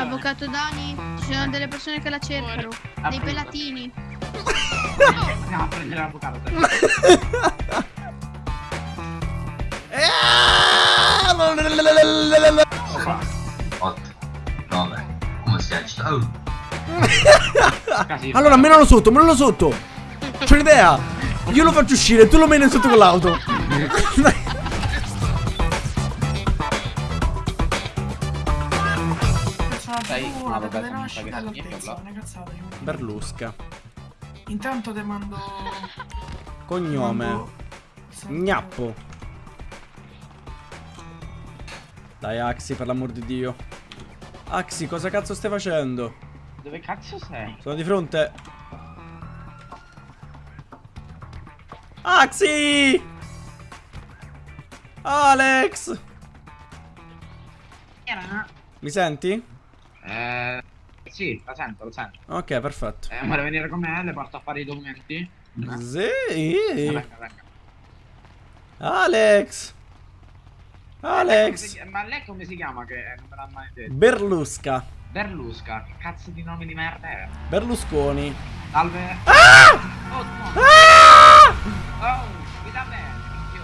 Avvocato Dani, ci sono delle persone che la cercano. Dei pelatini. Andiamo a prendere l'avvocato. dai. Qua. 8, 9, come si agita? Casino. Allora, menalo sotto, menalo sotto. C'ho un'idea. Io lo faccio uscire, tu lo meni sotto con l'auto. La vabbè, data sono di nascita e stati niente, l'altezza, cazzate. Berlusca. Intanto te mando... Cognome. mando- Gnappo. Dai, Axi, per l'amor di Dio. Axi, cosa cazzo stai facendo? Dove cazzo sei? Sono di fronte. Axi! Alex! Mi senti? Eh... Sì, lo sento, lo sento. Ok, perfetto. Eh, vuole venire con me? Le porto a fare i documenti? Eh? Sì. Venga, venga. Alex! Alex! Come si- Ma lei come si chiama che eh, non me l'ha mai detto? Berlusca. Berlusca, che cazzo di nome di merda è? Berlusconi. Salve. Oh, no. Oh, mi dà bene, minchio.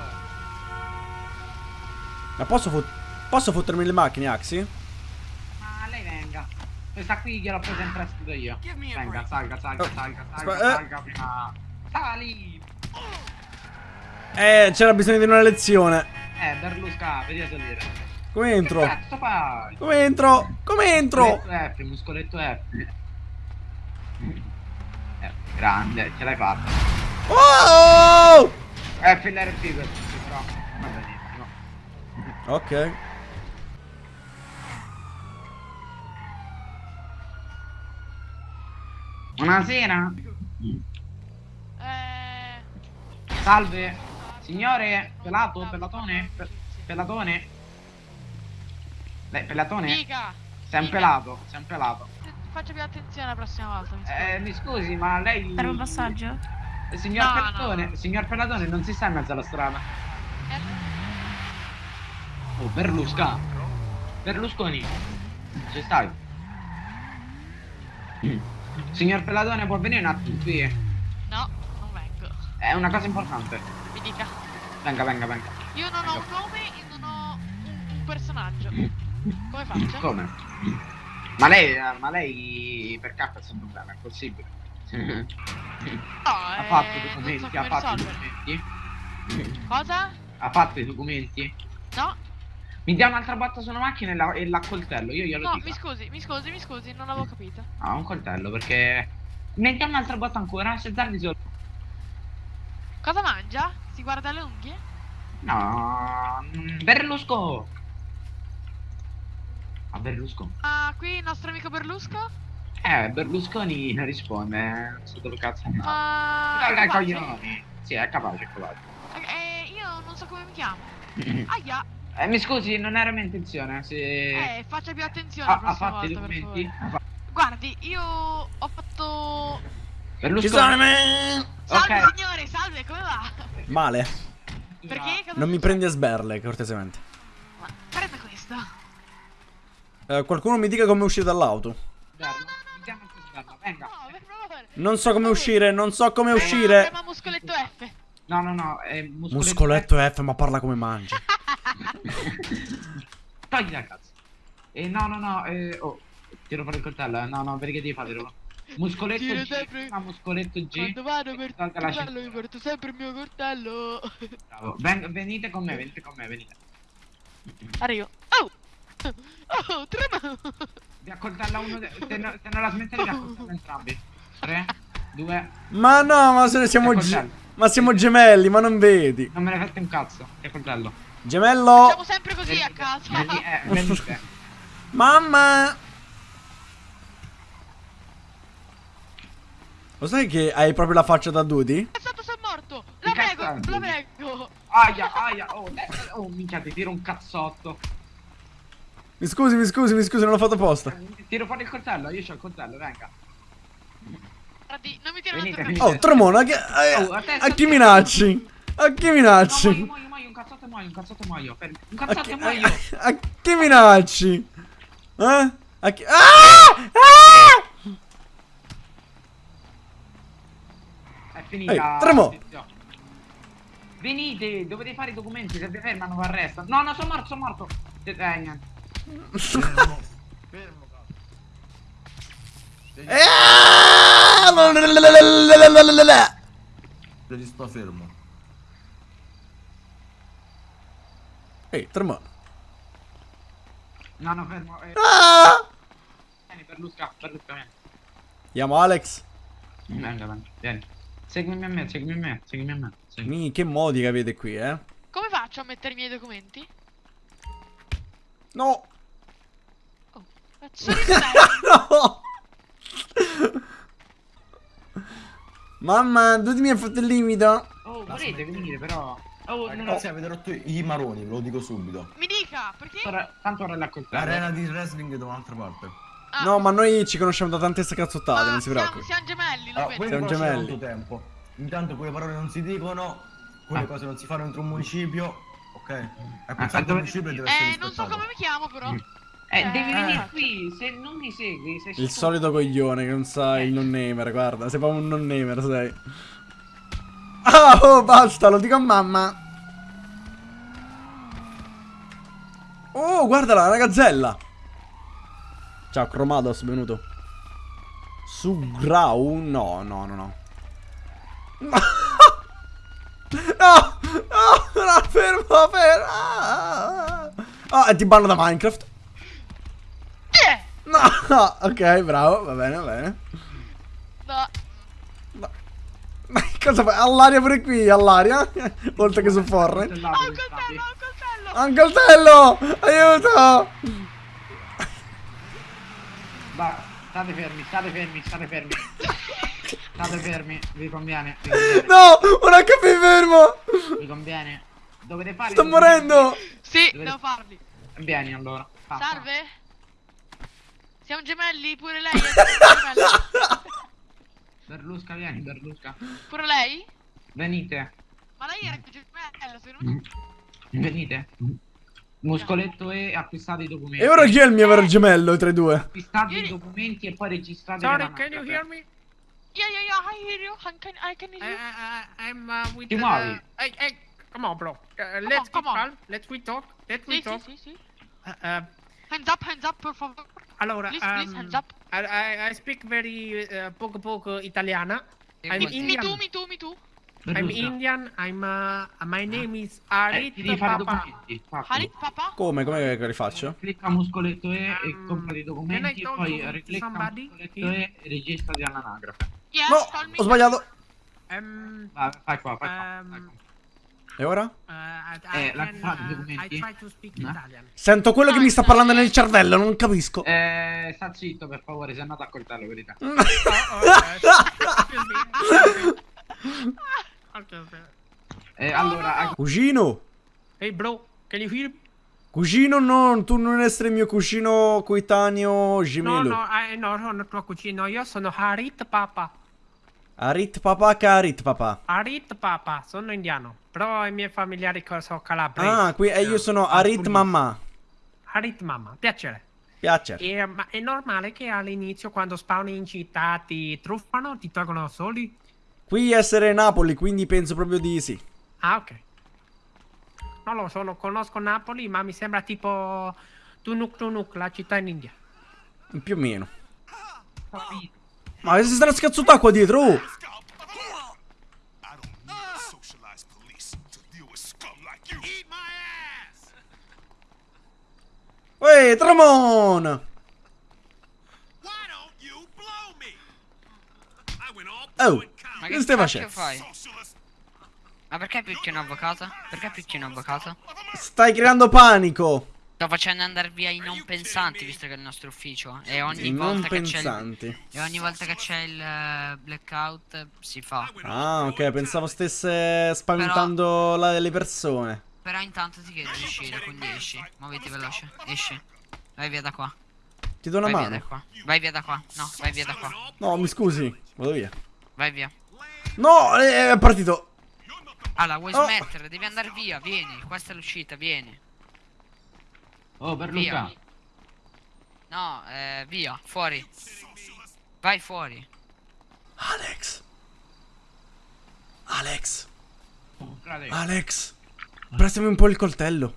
Ma posso, fot- posso fottermi le macchine, Axi? Questa qui gliel'ho presa in prestito io. Venga, salga, salga, Oh, salga, salga, eh. salga prima. Sali! Eh, c'era bisogno di una lezione. Eh, Berlusca, vedi a salire. Come entro? Che cazzo fai? Come entro? Come entro? Muscoletto F, muscoletto F. Eh, grande, ce l'hai fatta. Oh! F l'RP questo, però va benissimo. Ok. Buonasera. Eh, Salve. Signore, pelato, pelatone, pe- pelatone. Lei, pelatone? dica! Sei un pelato, sei un pelato. Faccia più attenzione la prossima volta, mi scusi. Eh, mi scusi, ma lei... Per un passaggio? Eh, Signor No, no, Pelatone, no. signor Pelatone, non si sta in mezzo alla strada. Eh, Oh, Berlusca. Berlusconi. Ci stai? Signor Pelatone, può venire un attimo qui? no, non vengo. È una cosa importante. Mi dica. Venga, venga, venga. Io non ho un nome e non ho un, un personaggio. Come faccio? Come? Ma lei, eh, ma lei per capo è sempre problema, è possibile. No, ha eh, fatto i so documenti, ha come fatto i documenti? Cosa? Ha fatto i documenti? No, Mi dia un'altra botta sulla macchina e la, e la coltello, io glielo no, dico. mi scusi, mi scusi, mi scusi, non avevo capito. Ah, un coltello perché... Mi dia un'altra botta ancora, se Zardi solo... Cosa mangia? Si guarda le unghie? No, mm, Berlusco. A Berlusco. Ah, qui il nostro amico Berlusco? Eh, Berlusconi non risponde, eh, non so dove cazzo è andato. Ma... Dai, coglioni. Sì, è capace, è capace. Eh, io non so come mi chiamo. Aia, Eh, mi scusi, non era mia intenzione, se... eh, faccia più attenzione ha, la ha prossima volta, per documenti? favore. Fa- Guardi, io ho fatto... Ci Berlusconi. sono me. Salve Ok. signore, salve, come va? Male. Perché? Cosa Non mi prendi a sberle, cortesemente. Ma prenda questo. Eh, qualcuno mi dica come uscire dall'auto. Guarda, vediamo se sbarra, Venga. No, per favore. Non so come uscire, non so come Prema- uscire. prema muscoletto F. No, no, no, è muscoletto. Muscoletto F, ma parla come mangi. Togli la cazzo. Eh, no, no, no, eh, oh, tiro fuori il coltello, eh. no, no, perché devi farlo? Muscoletto Tiro G, sempre- ma muscoletto G. Quando vado per la coltello mi porto sempre il mio coltello. Bravo. Ven- venite con me, venite con me, venite. Arrivo. Oh! Oh, trema! Vi accoltella uno, de- se, no- se non la smettete vi accoltello entrambi. 3, 2, Ma no, ma se siamo ge-. Ma siamo gemelli, ma non vedi. non me ne fate un cazzo, che coltello. Gemello. Siamo sempre così a casa. Veni- eh. Mamma. Lo sai che hai proprio la faccia da Dudy? È stato sei morto! La prego, la prego! Aia, aia, oh, eh, oh, minchia, ti tiro un cazzotto. Mi scusi, mi scusi, mi scusi, non l'ho fatto apposta. Tiro fuori il coltello, io c'ho il coltello, venga. Non mi tiro Venite. Oh, Tremona, che- a, Oh, a te, a chi minacci? A chi No, minacci? muoio, muoio, muoio, un cazzotto e muoio, un cazzotto e muoio. fermi. Un A e muoio. a- a chi minacci? Eh? A chi- Ah! Ah! È finita. Ehi, Tremo! Venite, dovete fare i documenti, se vi fermano vi arrestano. No, no, sono morto, sono morto. Eh, niente. Fermo. Fermo, cazzo. Ah! Devi sta fermo. Ehi, tremo. No, no, fermo. Eh, Ah! vieni, Berlusca, Berlusca, vieni. Chiamo Alex. Venga, venga, vieni. Seguimi a me, seguimi a me, seguimi a me. seguimi. Mi, che modi che avete qui, eh? Come faccio a mettere i miei documenti? No! Cazzo di sei? No! Mamma, tutti i miei fatto il limito. Oh, volete venire però. Oh. Ragazzi, avete rotto i maroni, ve lo dico subito. Mi dica, perché? Ora- Tanto ora la. L'arena di wrestling è da un'altra parte. Ah, No, ma noi ci conosciamo da tante cazzottate, ma non si siamo, preoccupi. siamo gemelli, lo Allora, Siamo gemelli. tempo. Intanto quelle parole non si dicono, quelle Ah. cose non si fanno entro un municipio. Ok? È Ah, pensato dove- un municipio deve essere Eh, non so come mi chiamo però. Eh, Eh, devi eh. venire qui, se non mi segui, sei Il solito coglione che non sa il non namer, guarda, sei proprio un non namer, sei. Ah, oh, basta, lo dico a mamma. Oh, guardala, una gazzella. Ciao, Chromados, benvenuto. Su Grau? No, no, no, no. No, no, no, fermo, fermo. Ah, e ti banno da Minecraft. Eh! No, ok, bravo, va bene, va bene. No. Ma cosa fai? All'aria pure qui, all'aria? Oltre che su Forre. Ho un coltello, ho un coltello! Ah, un coltello! Aiuto! Va, state fermi, state fermi, state fermi. State fermi, vi conviene. Vi conviene. No! Un HP fermo! Vi conviene. Dovete fare. Sto morendo! Sì, Dove- devo farli. Vieni allora. Fa. Salve? Siamo gemelli? Pure lei? è gemella? Berlusca, vieni, Berlusca. Pure lei? Venite. Ma lei era gemella, secondo me. Venite. Muscoletto E, acquistate i documenti. E ora chi è il mio vero gemello tra i due? Acquistate i documenti e poi registrate Sorry, la can you hear me? Yeah, yeah, yeah, I hear you. I can, I can hear you. I, I- I'm uh, with Ti muovi? hey, hey, come on, bro. Uh, on, let's come on. calm. Let's we talk. Let's we Sì, sì, talk. sì, sì. Uh, uh, Hands up, hands up, per favore. Allora, Please, please, um, hands up. I, I, speak very uh, poco poco italiana. I'm Mi, mi Indian. tu, mi tu, mi tu. I'm. Indian. I'm. Uh, my name is Eh, Arit ti devi Papa. Harit, papà? Come? Come che li faccio? Clicca muscoletto E e Um, compra i documenti e poi riclicca muscoletto here? E e registrati all'anagrafe. Yes, No! call me. Ho sbagliato! Um. Vai, fai qua, fai qua. Um, fai qua. E ora? Uh, I, Eh, I, la- can, fate i uh, I documenti? try to speak No? Italian. Sento quello che mi sta parlando nel cervello, non capisco. Eh, sta zitto per favore, sei andato a coltello, verità. Oh, oh. Eh, allora, hai- Cugino! Hey, bro, can you hear me? Cugino no, tu non essere mio cugino coetaneo No, gemello. no, I, no, sono tuo cugino. Io sono Harit Papa. Arit papà che Arit papà. Harit Papa, sono indiano. Però i miei familiari sono calabresi. Ah, qui e io sono Arit mamma. Harit Mamma, piacere. Piace. E, ma è normale che all'inizio, quando spawni in città, ti truffano, ti tolgono soldi? Qui essere Napoli, quindi penso proprio di sì. Ah, ok. Non lo so, non conosco Napoli, ma mi sembra tipo Tunuk Tunuk, la città in India. Più o meno. Ma si stanno scazzotà qua dietro? Oh! Ehi, Tramon! Oh, Ma che stai facendo? Ma perché picchi un avvocato? Perché picchi un avvocato? Stai creando panico. Sto facendo andare via i non pensanti, visto che è il nostro ufficio. E ogni Non volta che c'è il... E ogni volta che c'è il eh, blackout eh, si fa. Ah, ok, pensavo stesse spaventando la- le persone. Però intanto ti chiedo di uscire, quindi esci. Muoviti veloce, esci. Vai via da qua. Ti do una Vai via mano. qua. Vai via da qua. No, vai via da qua. No, mi scusi. Vado via. Vai via. No, è è partito. Allora, vuoi Oh. smettere? Devi andare via, vieni. Questa è l'uscita, vieni. Oh, Berlusca. Via. No, eh, via, fuori. Vai fuori. Alex. Alex. Frate, Alex. Prestami un po' il coltello.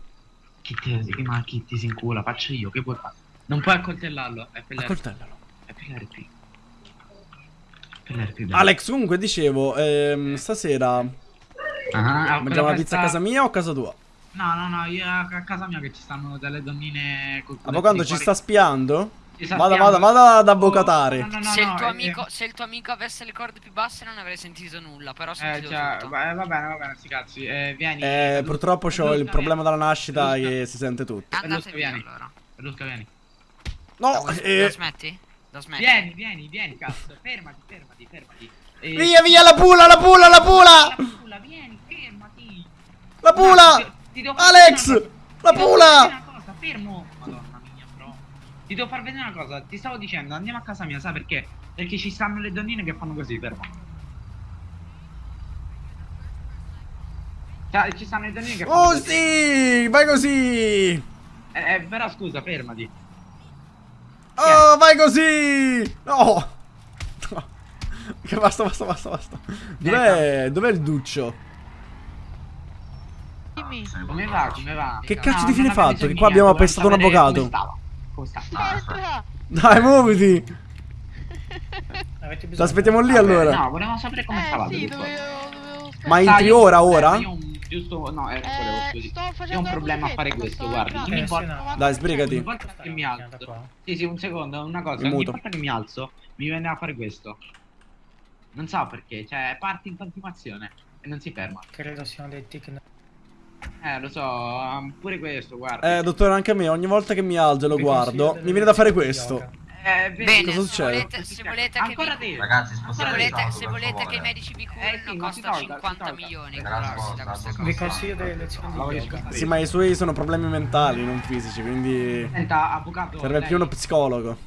chi ti, chi- ma chi ti si incula? Faccio io, che puoi fare? Non puoi accoltellarlo, è per. Accoltellalo. È per l'RP. Alex, comunque dicevo, ehm, stasera Ah, mangiamo la pizza a casa mia o a casa tua? No, no, no, io a casa mia che ci stanno delle donnine col culetto Avvocato di ci sta spiando? Vada, vada, vada ad avvocatare. Oh, no, no, no, se, il eh, amico, se il tuo amico avesse le corde più basse non avrei sentito nulla, però ho Eh, cioè, tutto. va va bene, va bene, sti cazzi. Eh, vieni. Eh, purtroppo ho il Berlusca, problema dalla nascita Berlusca. che si sente tutto. Andate via vieni. allora. Berlusca, vieni. No, vuoi- eh, la smetti? La smetti? Vieni, vieni, vieni, cazzo. Fermati, fermati, fermati. Eh, via, via, la pula, la pula, la La pula! pula, vieni, fermati. La No, pula! Ti- devo Alex! La pula! fermo. Madonna mia, bro. Ti devo far vedere una cosa. Ti stavo dicendo, andiamo a casa mia, sai perché? Perché ci stanno le donnine che fanno così, fermo. Cioè, ci stanno le donnine che fanno Oh così. sì, vai così! Eh, eh, però scusa, fermati. Oh, vai così! No! No. Che basta, basta, basta, basta. Dov'è, dov'è il duccio? Dimmi. Come va? Come va? Che No, cazzo di fine fatto? Che qua abbiamo appestato un avvocato. Come stava? Come stava? Aspetta. Dai, muoviti! Aspettiamo lì allora. No, volevamo sapere come Eh stava. sì, dovevo, dovevo Ma entri ora, ora? Io giusto. No, eh, ho facendo un problema a fare questo, sì, importa. no. Dai, sbrigati. Ogni volta che mi alzo. Sì, sì, un secondo, una cosa. Mi Ogni volta che mi alzo, mi viene a fare questo. Non so perché, cioè, parte in continuazione e non si ferma. Credo siano dei tic. Eh, lo so, um, pure questo, guarda. Eh, dottore, anche a me, ogni volta che mi alzo e lo guardo, mi viene da fare questo. Eh, vedi, Bene, Cosa se succede? volete, se volete che Ancora vi... te. Ragazzi, Se volete, se volete che i medici vi Eh, curino sì, ma si costa tolga, si 50 tolga. milioni. Vi cose. consiglio delle lezioni di yoga. Sì, ma i suoi sono problemi mentali, non fisici, quindi Senta, avvocato. serve lei- più uno psicologo.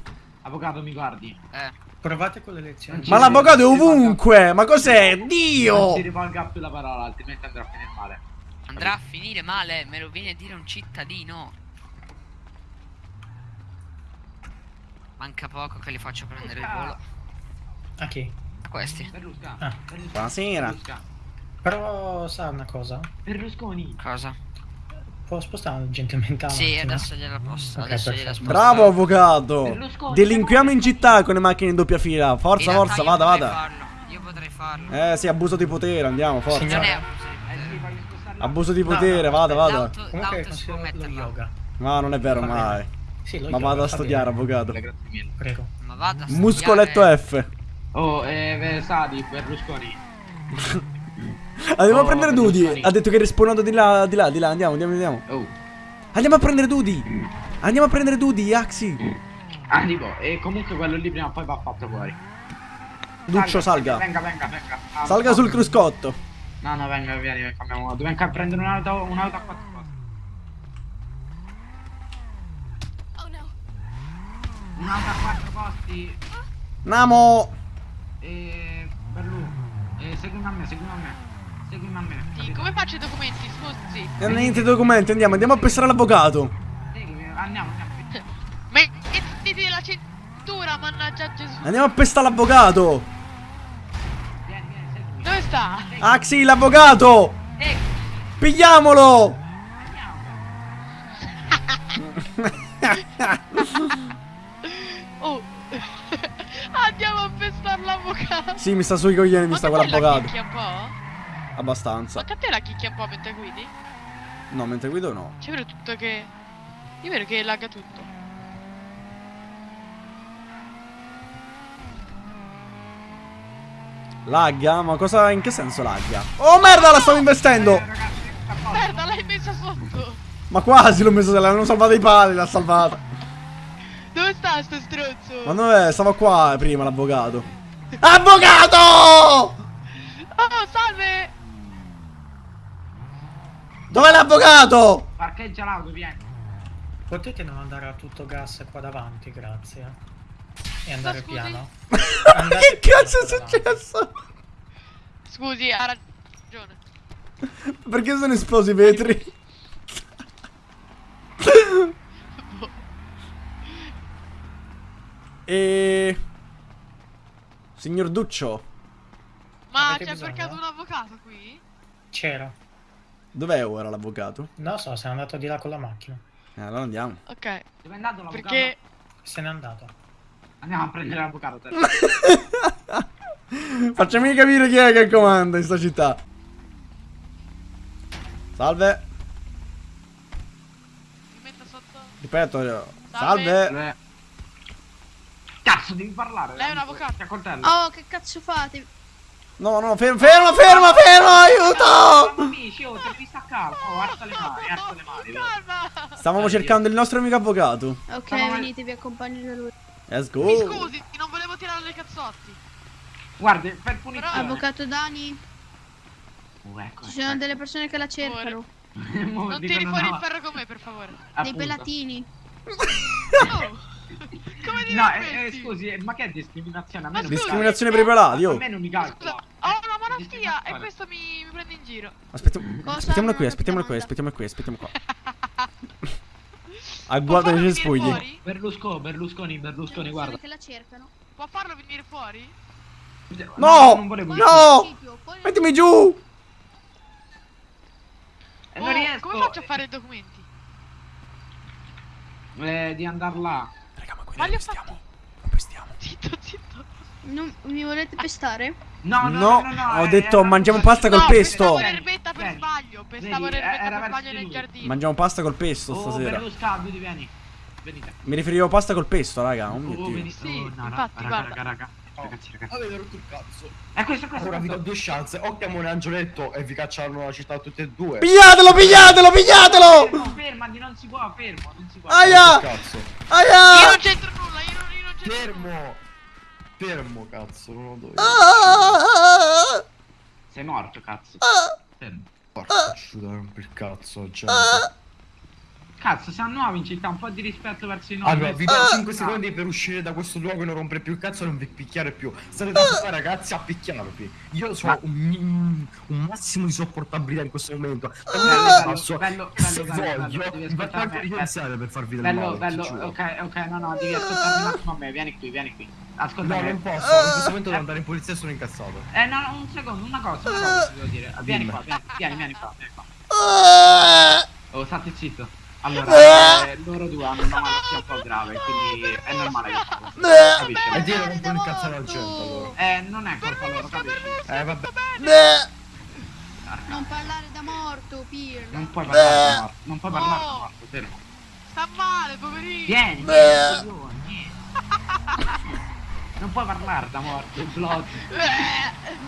Avvocato, mi guardi. Eh, Provate con le lezioni. Non Ma Sì, l'avvocato è sì, ovunque! Ma cos'è? Non Dio! si rivolga più la parola, altrimenti andrà a finire male. Andrà a finire male, me lo viene a dire un cittadino. Manca poco che li faccio prendere il volo. A chi? A questi. Berlusca. Ah. Berlusca. Buonasera. Berlusca. Però sa una cosa? Berlusconi. Cosa? Può spostare gentilmente la Sì, macchina? adesso gliela posto. Ok, adesso gliela sposto. Bravo avvocato! Berlusconi, Delinquiamo in città con le macchine in doppia fila. Forza, In forza, vada, vada. farlo, Io potrei farlo. Eh, sì, abuso di potere, andiamo, forza. Non Abuso di potere, no, vada, vada. L'auto, si può mettere yoga. No, non è vero Va bene. mai. Sì, Ma yoga, vado a studiare, bene. avvocato. Grazie mille. Prego. Ma vada a Muscoletto studiare. F. Oh, eh, Versati, Berlusconi. Andiamo a Oh, prendere. Dudi. Ha detto che rispondono di là, di là, di là. Andiamo, andiamo, andiamo. Oh. Andiamo a prendere Dudi. Andiamo a prendere Dudi, Axi. Tipo, e comunque quello lì prima o poi va fatto fuori. Duccio, salga. Venga, venga, venga. Ah, Salga sul cruscotto. No, no, venga, vieni, cambiamo modo. Venga a prendere un'auto, un'auto a quattro posti. Un'auto a quattro posti. Namo. E... Berlu. E seguimi a me, seguimi a me. Seguimi a me. Sì, come faccio i documenti? Scusi. E niente documenti, andiamo, andiamo a pestare l'avvocato. Seguimi, andiamo, andiamo. Mettiti la cintura, mannaggia Gesù. Andiamo a pestare l'avvocato. Vieni, vieni, seguimi. Dove sta? Axi, l'avvocato. Seguimi, Pigliamolo. andiamo. Oh. Andiamo a pestare l'avvocato. Sì, mi sta sui coglioni, mi sta quell'avvocato. Abbastanza. Ma a te la chicchia un po' mentre guidi? No, mentre guido no. C'è vero tutto che... Io vedo che lagga tutto. Lagga? Ma cosa, in che senso lagga? Oh merda, la stavo investendo. Merda, l'hai messa sotto. Ma quasi l'ho messo, l'hanno salvato i pali, l'ha salvata. Dove sta sto stronzo? Ma dov'è? Stava qua prima l'avvocato. Avvocato! Oh, salve! Dov'è l'avvocato? Parcheggia l'auto, vieni. Potete non andare a tutto gas qua davanti, grazie. E andare scusi? piano. che cazzo è successo? Scusi, ha ragione. Perché sono esplosi i vetri? E... Signor Duccio, Ma c'è percato un avvocato qui? C'era. dov'è ora l'avvocato? Non so, se n'è andato di là con la macchina. Eh, allora andiamo. Ok. Dove è andato l'avvocato? Perché Se n'è andato. Andiamo a prendere l'avvocato. Facciami capire chi è che comanda in sta città. Salve. mi metto sotto. Ripeto, Salve. salve. Eh. Cazzo, devi parlare. Lei è un avvocato. Coltello. Oh, che cazzo fate? No, no, fermo, fermo, fermo, fermo, aiuto! Amici, oh, devi staccare. Oh, alza le mani, alza le mani. Stavamo cercando il nostro amico avvocato. Ok, venite, vi accompagno da lui. Let's Mi go. scusi, non volevo tirare le cazzotti. Guarda, per punizione. Avvocato Dani, Oh, ecco, ci sono delle persone che la cercano. Non dicono tiri fuori no, il ferro con me, per favore. Dei appunto. pelatini. Oh. Come ti No, eh, eh, scusi, eh, ma che è discriminazione? A me Ma non mi scusi, Discriminazione per i pelati, A oh. me non mi calcola. ho una malattia e questo mi, mi prende in giro. Aspettiamo, Cosa? aspettiamolo qui, aspettiamolo qui, domanda. aspettiamo qui, aspettiamo qua. Può Agguato farlo nei venire cespugli. fuori? Berlusconi, Berlusconi, Berlusconi, guarda. che la cercano. Può farlo venire fuori? No! Fuori No! fuori dal- Mettimi giù! Eh, Oh, non riesco. come faccio a fare i documenti? Eh, di andare là. Raga, ma qui Ma non pestiamo. Non pestiamo. Zitto, zitto. Non mi volete pestare? No, no, No, no, no, ho eh, detto era- mangiamo pasta col pesto. Pensavo l'erbetta per Vieni, sbaglio. L'erbetta era per sbaglio nel giardino. Mangiamo pasta col pesto Oh, stasera. Berlusconi, vieni. Venite. Mi riferivo a pasta col pesto, raga. Oh mio Oh, dio. Sì, oh, no, infatti, raga, guarda. raga, raga. Ragazzi, ragazzi. Avete rotto il cazzo. È questo, questo. Ora vi do due chance. O chiamo un angioletto e vi cacciano la città tutte e due. Pigliatelo, pigliatelo, pigliatelo! Fermo, fermati, non si può, fermo, non si può. Aia! Cazzo. Io Aia! non c'entro nulla, io non, io non c'entro nulla. Fermo. Fermo, cazzo, non lo do io. Ah! Sei morto, cazzo. Fermo. Porca rompi il cazzo, gente. Cazzo, siamo nuovi in città, un po' di rispetto verso i nuovi. Allora, vi do 5 Ah. secondi per uscire da questo luogo e non rompere più il cazzo e non vi picchiare più. State da qua, ragazzi, a picchiarvi. Io so Ma- un, un massimo di sopportabilità in questo momento. Bello, Bello, bello, bello, Se bello, bello, bello, voglio, ascoltarmi, faccio anche bello. iniziare per farvi del Bello, male, bello, giuro. ok, ok, no, no, devi ascoltarmi un attimo a me, vieni qui, vieni qui. Ascolta No, non posso, in questo momento devo andare in polizia e sono incazzato. Eh, no, no, un secondo, una cosa, una cosa ti devo dire. Vieni qua, vieni, vieni, vieni qua, vieni qua. Oh, state zitto. Allora, eh, loro due hanno una malattia un po' grave, quindi è normale che così, capisci? E dire po' da incazzare morto. gente allora. Eh, non è colpa loro, capisci? Eh, vabbè. Non parlare da morto, Pirlo. Non puoi parlare da morto, non puoi parlare da morto, fermo. Sta male, poverino. Vieni, vieni. Non puoi parlare da morto, il blog.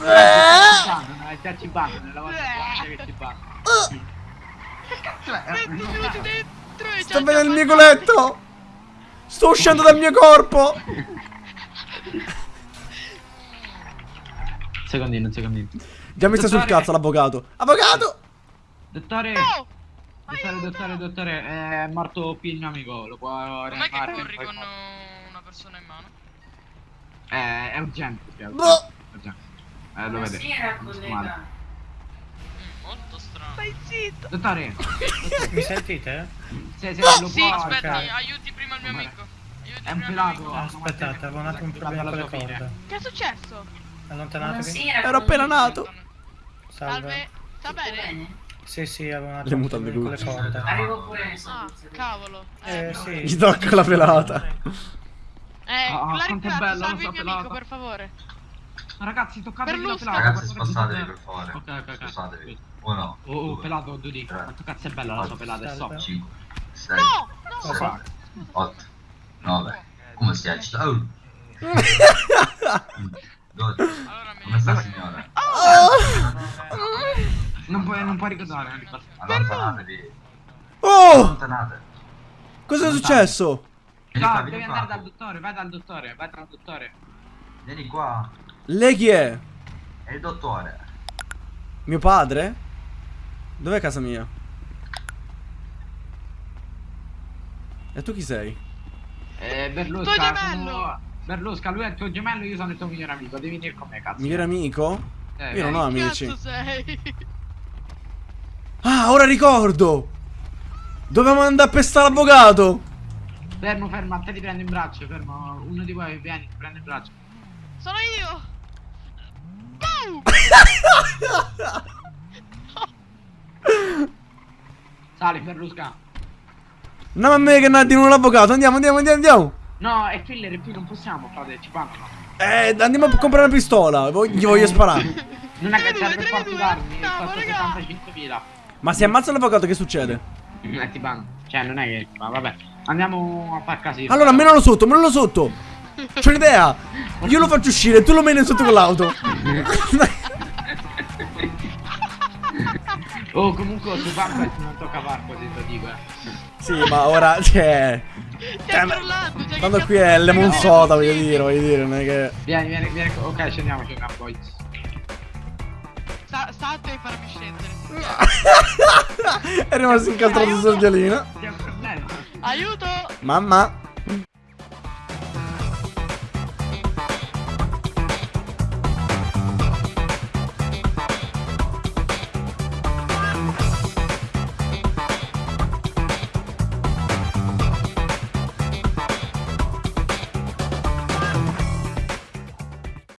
Eh, già ci banno, nella volta che ci banno. Che cazzo è? 20 minuti dentro e Sto già vedendo il mio coletto! Sto uscendo dal mio corpo! Secondino, secondino. Già mi sta sul cazzo l'avvocato. Avvocato! Dottore, dottore, dottore, dottore, è morto qui il mio amico, lo può Com'è che rianimare? corri con una persona in mano? Eh, è urgente, è Boh. Eh, lo vede. Male. Mm, molto strano. Stai zitto! Dottore, Mi sentite? se, se lo Sì, può... ok. aiuti prima il mio amico. Aiuti È un pelato. amico. Aspettate, avevo un attimo un problema con le corde. Che è successo? Allontanatevi. Ero appena nato. Salve. Sta bene? Sì, sì, avevo un Le attimo mutande le corde. Ah, cavolo. Eh, sì. Gli tocca la pelata. Eh, Ah, la quanto è ringrazio, salvi il mio pelata. amico, per favore. Ragazzi, toccatevi la pelata. Ragazzi, che per favore. Ok, ok, ok. Spostatevi. Uno, Oh, oh, due, pelato, Dudi. Quanto cazzo è bella la sua pelata, è sopra. 5, 6, No! No! Cosa? 8, 9. Come si agita? Oh! 12. Allora mi... Come sta signora? Non puoi, non puoi ricordare. Allontanatevi. Oh! Allontanate. Cosa è successo? No, devi andare dal dottore, vai dal dottore, vai dal dottore. Vieni qua. Lei chi è? È il dottore. Mio padre? Dov'è casa mia? E tu chi sei? Eh, Berlusca, Tuo gemello! sono- Berlusca, lui è il tuo gemello, io sono il tuo migliore amico, devi venire con me, cazzo. Migliore amico? Eh, Io non ho amici. Cazzo sei? Ah, ora ricordo! Dovevamo andare a pestare l'avvocato! Fermo, fermo, a te ti prendo in braccio, fermo. Uno di voi vieni, ti prendo in braccio. Sono io! Sali, Ferrusca. No, ma me che non ha di nuovo l'avvocato. Andiamo, andiamo, andiamo, andiamo. No, è killer, qui non possiamo, frate, ci pagano. Eh, andiamo a comprare una pistola. Gli voglio sparare. Non è che Tre, serve due, per due. darmi, Andiamo, costa raga. 75.000. Ma se ammazza l'avvocato, che succede? Eh, ti banno. Cioè, non è che... Ma vabbè, andiamo a far casino. Allora, menalo sotto, menalo sotto. C'ho un'idea. Io lo faccio uscire, tu lo meni sotto con l'auto. Oh, comunque su Vampire non tocca te lo dico, eh. sì, ma ora, cioè... Stiamo parlando, cioè, cazzo qui è lemon soda, voglio dire, voglio dire, non è che... Vieni, vieni, vieni. Ok, scendiamo, scendiamo, poi. Sta, state e farmi scendere. è rimasto incastrato sul. C'è problema. Aiuto! Mamma.